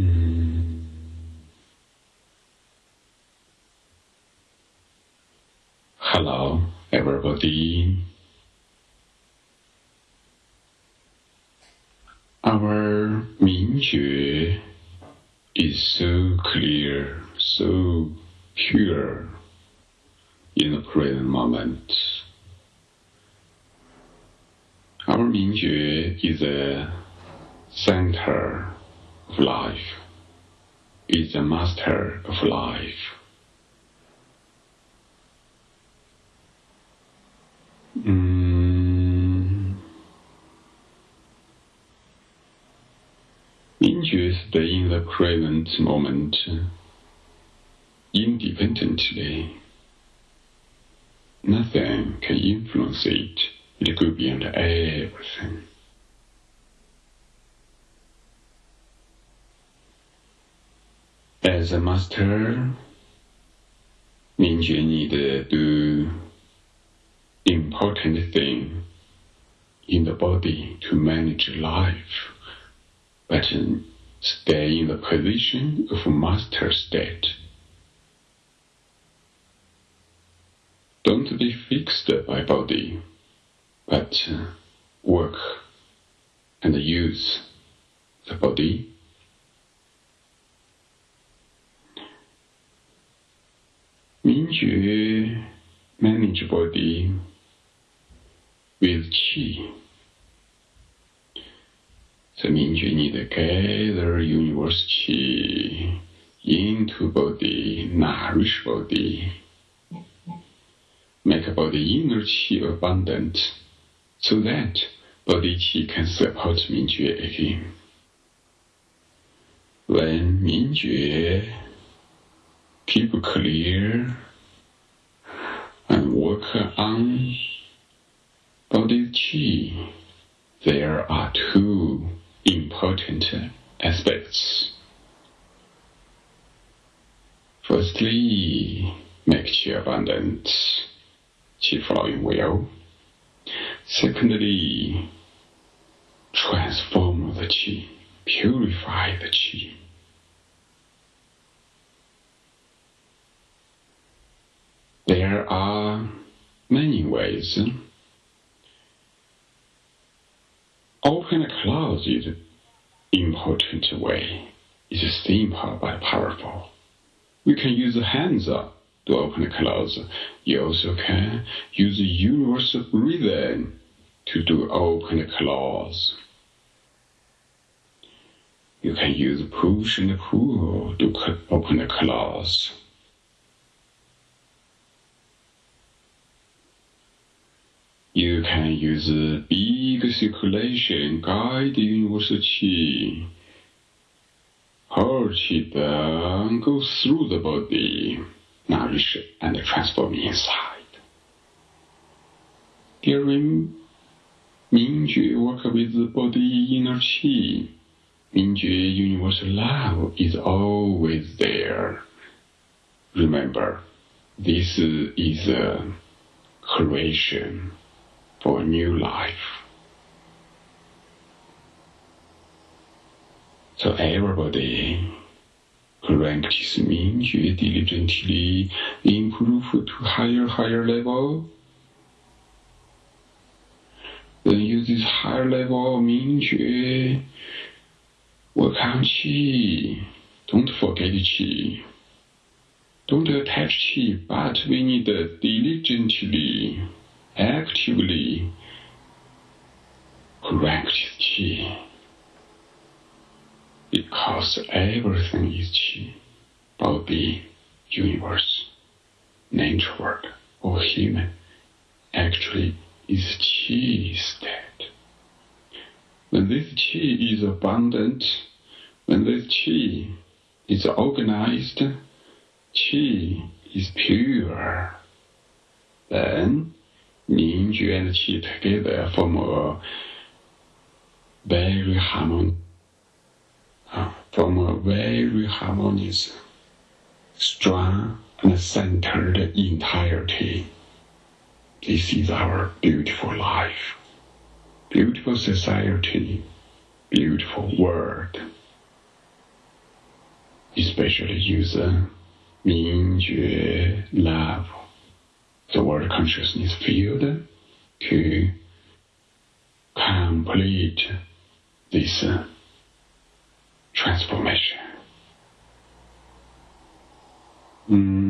Mm. Hello, everybody. Our Mingjue is so clear, so pure in the present moment. Our Mingjue is a center life, is the master of life. Mm. Mingjue in the present moment independently. Nothing can influence it. It go beyond everything. As a master, Mingjue need to do important thing in the body to manage life, but stay in the position of master state. Don't be fixed by body, but work and use the body. Mingjue manage body with qi. So Mingjue need to gather universe qi into body, nourish body, make body inner qi abundant, so that body qi can support Mingjue again. When Mingjue keep clear and work on body qi, there are two important aspects. Firstly, make qi abundant, qi flowing well. Secondly, transform the qi, purify the qi. There are many ways. Open clouds is important way. It's simple but powerful. We can use hands to open clouds. You also can use the universal breathing to do open clouds. You can use push and pull to open clouds. You can use big circulation guide qi. Whole qi then goes through the body, nourish and transform inside. During Mingjue work with the body inner qi. Mingjue universal love is always there. Remember, this is a creation for a new life. So everybody practice Mingjue diligently, improve to higher, higher level. Then use this higher level of Mingjue, work on Qi. Don't forget Qi. Don't attach Qi, but we need diligently actively practice qi because everything is qi body universe nature world or human actually is qi state. When this qi is abundant when this qi is organized qi is pure then And qi together form a very harmon uh, form a very harmonious, strong and centered entirety. This is our beautiful life, beautiful society, beautiful world. especially use Mingjue love, the world consciousness field, to complete this uh, transformation. Mm.